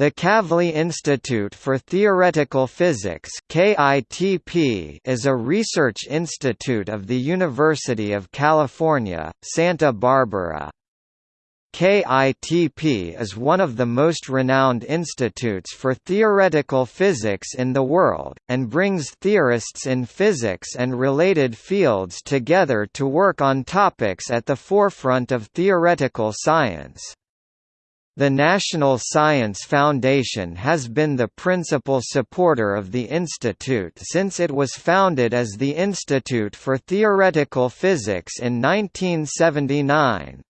The Kavli Institute for Theoretical Physics is a research institute of the University of California, Santa Barbara. KITP is one of the most renowned institutes for theoretical physics in the world, and brings theorists in physics and related fields together to work on topics at the forefront of theoretical science. The National Science Foundation has been the principal supporter of the institute since it was founded as the Institute for Theoretical Physics in 1979.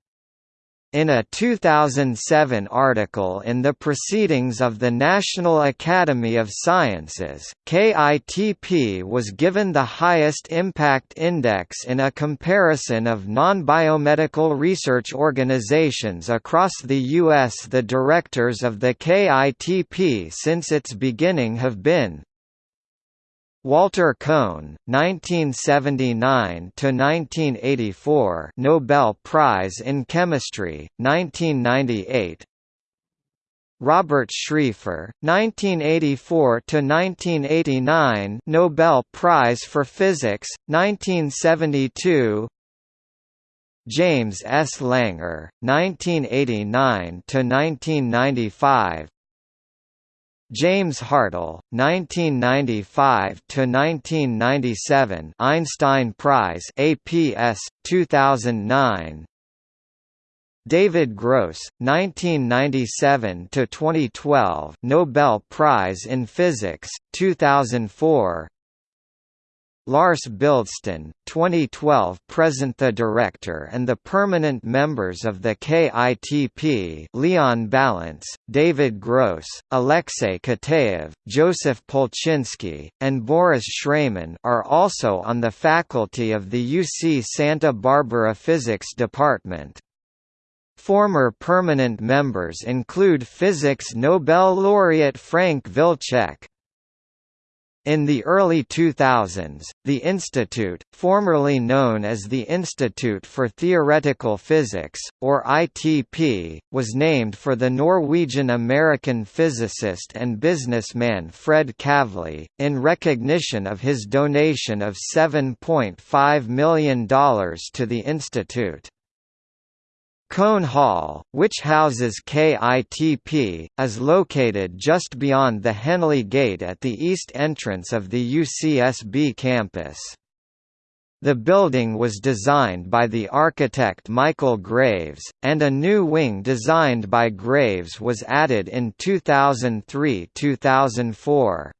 In a 2007 article in the Proceedings of the National Academy of Sciences, KITP was given the highest impact index in a comparison of non-biomedical research organizations across the U.S. The directors of the KITP since its beginning have been Walter Kohn, 1979 to 1984, Nobel Prize in Chemistry, 1998. Robert Schrieffer, 1984 to 1989, Nobel Prize for Physics, 1972. James S. Langer, 1989 to 1995, James Hartle, 1995–1997 Einstein Prize APS, 2009 David Gross, 1997–2012 Nobel Prize in Physics, 2004 Lars Bildsten, 2012 present the director and the permanent members of the KITP Leon Balents, David Gross, Alexei Kitaev, Joseph Polchinski, and Boris Shraiman are also on the faculty of the UC Santa Barbara Physics Department. Former permanent members include physics Nobel laureate Frank Wilczek, in the early 2000s, the institute, formerly known as the Institute for Theoretical Physics, or ITP, was named for the Norwegian-American physicist and businessman Fred Kavli, in recognition of his donation of $7.5 million to the institute. Kohn Hall, which houses KITP, is located just beyond the Henley Gate at the east entrance of the UCSB campus. The building was designed by the architect Michael Graves, and a new wing designed by Graves was added in 2003–2004.